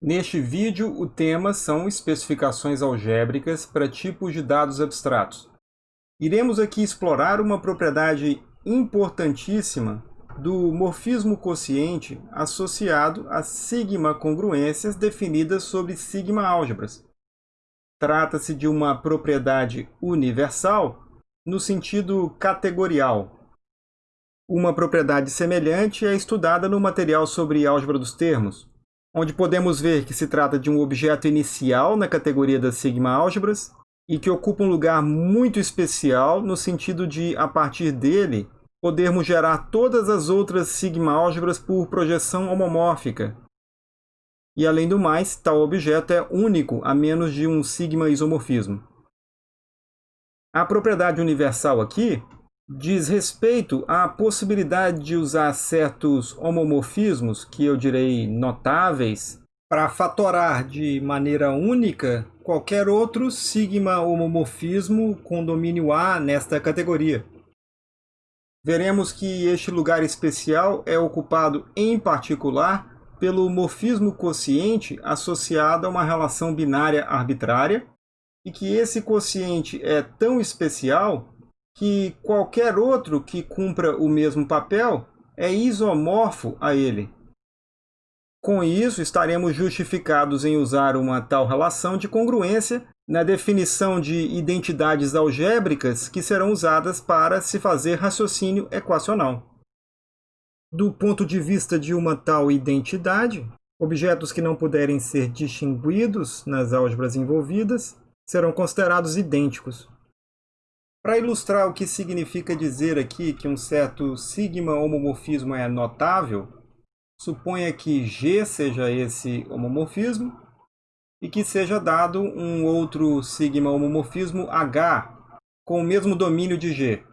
Neste vídeo, o tema são especificações algébricas para tipos de dados abstratos. Iremos aqui explorar uma propriedade importantíssima do morfismo quociente associado a sigma-congruências definidas sobre sigma-álgebras. Trata-se de uma propriedade universal no sentido categorial. Uma propriedade semelhante é estudada no material sobre álgebra dos termos, onde podemos ver que se trata de um objeto inicial na categoria das sigma-álgebras e que ocupa um lugar muito especial no sentido de, a partir dele, podermos gerar todas as outras sigma-álgebras por projeção homomórfica. E, além do mais, tal objeto é único a menos de um sigma-isomorfismo. A propriedade universal aqui diz respeito à possibilidade de usar certos homomorfismos, que eu direi notáveis, para fatorar de maneira única qualquer outro sigma homomorfismo com domínio A nesta categoria. Veremos que este lugar especial é ocupado, em particular, pelo morfismo quociente associado a uma relação binária arbitrária, e que esse quociente é tão especial que qualquer outro que cumpra o mesmo papel é isomorfo a ele. Com isso, estaremos justificados em usar uma tal relação de congruência na definição de identidades algébricas que serão usadas para se fazer raciocínio equacional. Do ponto de vista de uma tal identidade, objetos que não puderem ser distinguidos nas álgebras envolvidas serão considerados idênticos. Para ilustrar o que significa dizer aqui que um certo sigma homomorfismo é notável, suponha que G seja esse homomorfismo e que seja dado um outro sigma homomorfismo H com o mesmo domínio de G.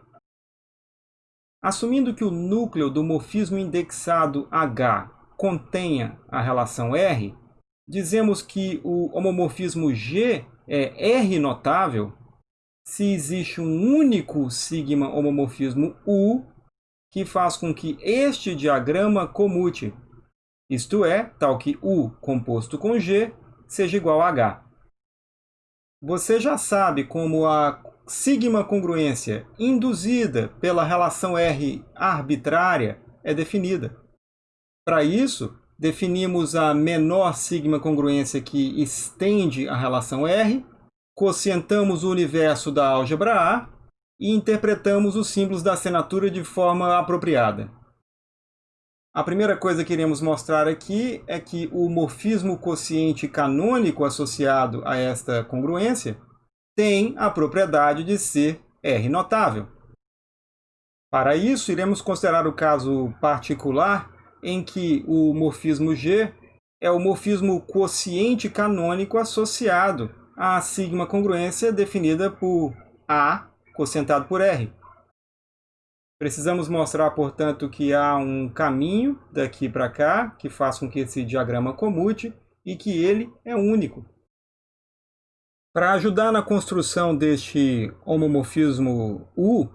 Assumindo que o núcleo do morfismo indexado H contenha a relação R, dizemos que o homomorfismo G é R notável se existe um único sigma homomorfismo U que faz com que este diagrama comute, isto é, tal que U composto com G seja igual a H. Você já sabe como a sigma congruência induzida pela relação R arbitrária é definida. Para isso, definimos a menor sigma congruência que estende a relação R quocientamos o universo da álgebra A e interpretamos os símbolos da assinatura de forma apropriada. A primeira coisa que iremos mostrar aqui é que o morfismo quociente canônico associado a esta congruência tem a propriedade de ser R notável. Para isso, iremos considerar o caso particular em que o morfismo G é o morfismo quociente canônico associado a sigma congruência definida por A quocientado por R. Precisamos mostrar, portanto, que há um caminho daqui para cá que faz com que esse diagrama comute e que ele é único. Para ajudar na construção deste homomorfismo U,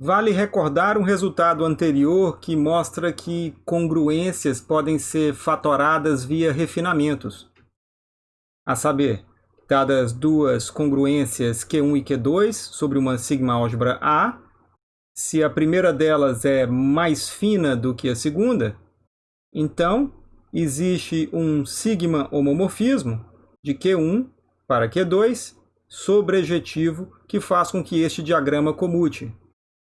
vale recordar um resultado anterior que mostra que congruências podem ser fatoradas via refinamentos. A saber, dadas duas congruências Q1 e Q2 sobre uma sigma-álgebra A, se a primeira delas é mais fina do que a segunda, então existe um sigma homomorfismo de Q1 para Q2 sobrejetivo que faz com que este diagrama comute.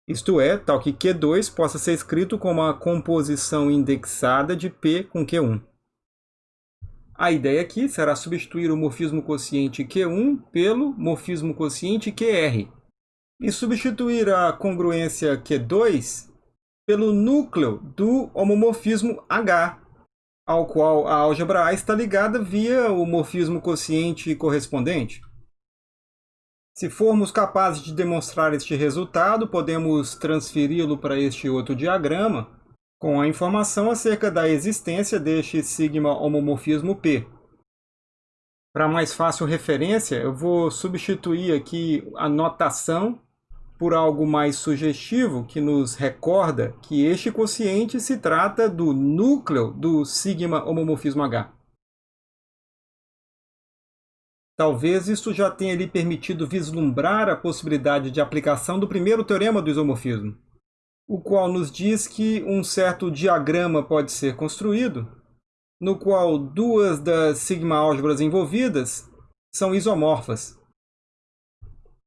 Isto é, tal que Q2 possa ser escrito como a composição indexada de P com Q1. A ideia aqui será substituir o morfismo quociente Q1 pelo morfismo quociente QR e substituir a congruência Q2 pelo núcleo do homomorfismo H, ao qual a álgebra A está ligada via o morfismo quociente correspondente. Se formos capazes de demonstrar este resultado, podemos transferi-lo para este outro diagrama, com a informação acerca da existência deste sigma homomorfismo P. Para mais fácil referência, eu vou substituir aqui a notação por algo mais sugestivo que nos recorda que este quociente se trata do núcleo do sigma homomorfismo H. Talvez isso já tenha lhe permitido vislumbrar a possibilidade de aplicação do primeiro teorema do isomorfismo, o qual nos diz que um certo diagrama pode ser construído, no qual duas das sigma-álgebras envolvidas são isomorfas.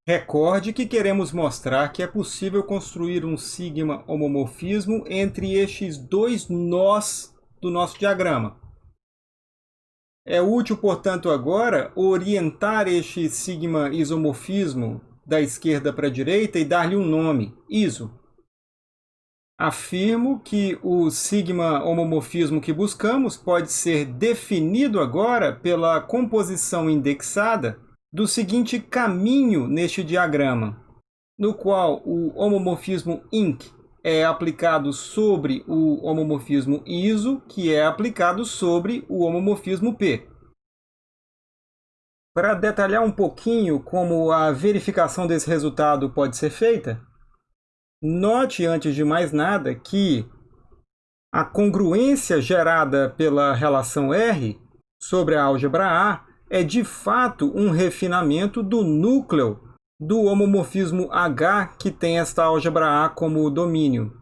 Recorde que queremos mostrar que é possível construir um sigma homomorfismo entre estes dois nós do nosso diagrama. É útil, portanto, agora orientar este sigma isomorfismo da esquerda para a direita e dar-lhe um nome, iso. Afirmo que o sigma homomorfismo que buscamos pode ser definido agora pela composição indexada do seguinte caminho neste diagrama, no qual o homomorfismo INC é aplicado sobre o homomorfismo ISO, que é aplicado sobre o homomorfismo P. Para detalhar um pouquinho como a verificação desse resultado pode ser feita, note antes de mais nada que a congruência gerada pela relação R sobre a álgebra A é de fato um refinamento do núcleo do homomorfismo H que tem esta álgebra A como domínio.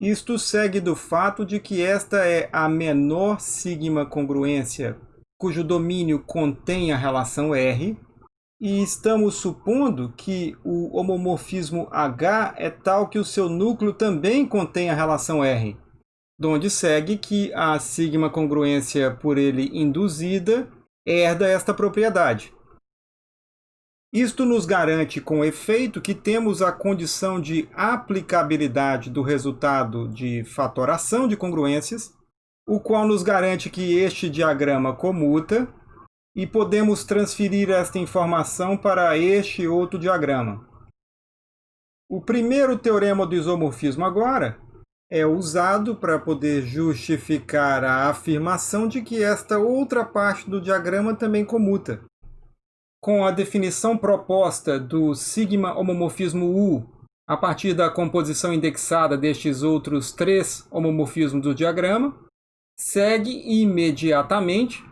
Isto segue do fato de que esta é a menor sigma congruência cujo domínio contém a relação R, e estamos supondo que o homomorfismo H é tal que o seu núcleo também contém a relação R, donde segue que a sigma congruência por ele induzida herda esta propriedade. Isto nos garante com efeito que temos a condição de aplicabilidade do resultado de fatoração de congruências, o qual nos garante que este diagrama comuta e podemos transferir esta informação para este outro diagrama. O primeiro teorema do isomorfismo agora é usado para poder justificar a afirmação de que esta outra parte do diagrama também comuta com a definição proposta do sigma homomorfismo U a partir da composição indexada destes outros três homomorfismos do diagrama, segue imediatamente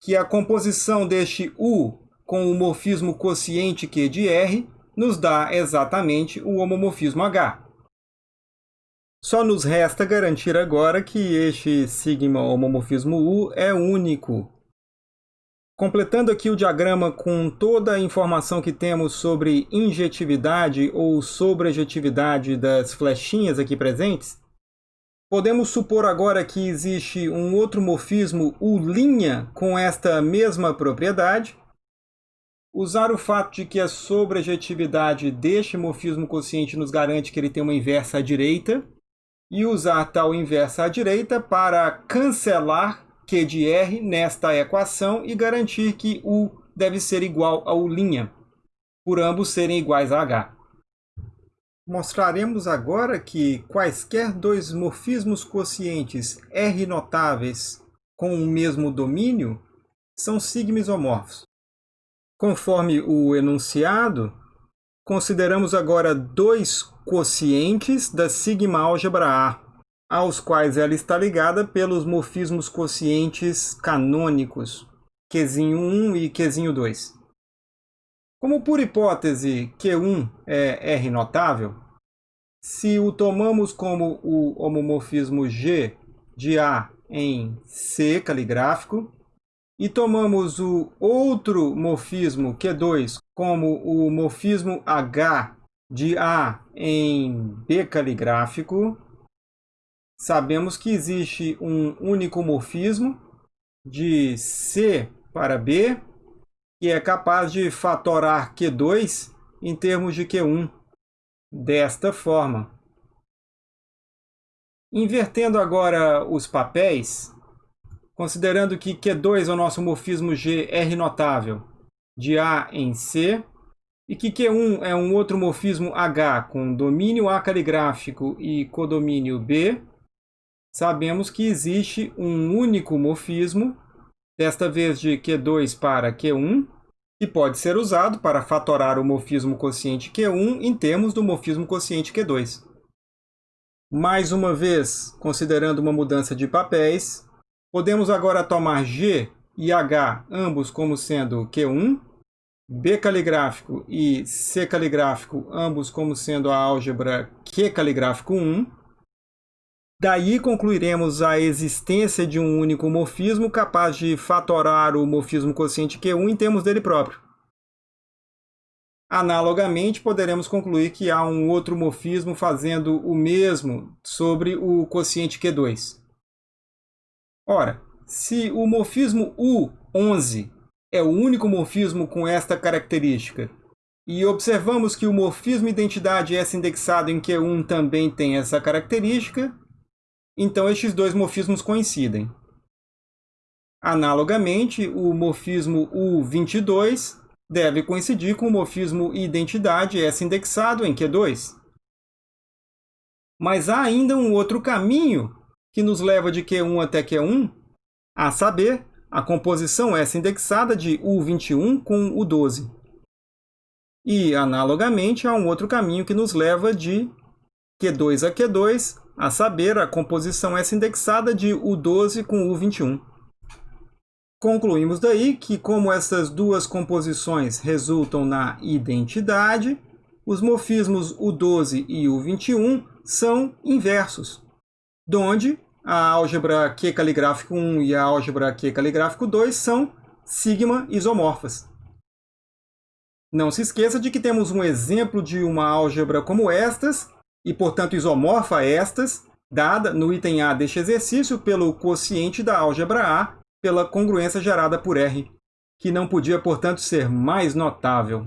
que a composição deste U com o morfismo quociente Q de R nos dá exatamente o homomorfismo H. Só nos resta garantir agora que este sigma homomorfismo U é único Completando aqui o diagrama com toda a informação que temos sobre injetividade ou sobrejetividade das flechinhas aqui presentes, podemos supor agora que existe um outro morfismo U' com esta mesma propriedade, usar o fato de que a sobrejetividade deste morfismo quociente nos garante que ele tem uma inversa à direita, e usar tal inversa à direita para cancelar Q de R nesta equação e garantir que U deve ser igual a U', por ambos serem iguais a H. Mostraremos agora que quaisquer dois morfismos quocientes R notáveis com o mesmo domínio são sigma isomorfos. Conforme o enunciado, consideramos agora dois quocientes da sigma álgebra A aos quais ela está ligada pelos morfismos quocientes canônicos Q1 e Q2. Como por hipótese Q1 é R notável, se o tomamos como o homomorfismo G de A em C caligráfico, e tomamos o outro morfismo Q2 como o morfismo H de A em B caligráfico, sabemos que existe um único morfismo de C para B, que é capaz de fatorar Q2 em termos de Q1, desta forma. Invertendo agora os papéis, considerando que Q2 é o nosso morfismo G R notável de A em C, e que Q1 é um outro morfismo H com domínio A caligráfico e codomínio B, sabemos que existe um único morfismo, desta vez de Q2 para Q1, que pode ser usado para fatorar o morfismo quociente Q1 em termos do morfismo quociente Q2. Mais uma vez, considerando uma mudança de papéis, podemos agora tomar G e H, ambos como sendo Q1, B caligráfico e C caligráfico, ambos como sendo a álgebra Q caligráfico 1. Daí concluiremos a existência de um único morfismo capaz de fatorar o morfismo quociente Q1 em termos dele próprio. Analogamente, poderemos concluir que há um outro morfismo fazendo o mesmo sobre o quociente Q2. Ora, se o morfismo U11 é o único morfismo com esta característica, e observamos que o morfismo identidade S indexado em Q1 também tem essa característica, então estes dois morfismos coincidem. Analogamente, o morfismo U22 deve coincidir com o morfismo identidade S indexado em Q2. Mas há ainda um outro caminho que nos leva de Q1 até Q1, a saber, a composição S indexada de U21 com U12. E, analogamente, há um outro caminho que nos leva de Q2 a Q2, a saber, a composição S indexada de U12 com U21. Concluímos daí que, como essas duas composições resultam na identidade, os morfismos U12 e U21 são inversos, donde a álgebra Q caligráfico 1 e a álgebra Q caligráfico 2 são sigma isomorfas. Não se esqueça de que temos um exemplo de uma álgebra como estas, e portanto isomorfa a estas, dada no item A deste exercício pelo quociente da álgebra A pela congruência gerada por R, que não podia, portanto, ser mais notável.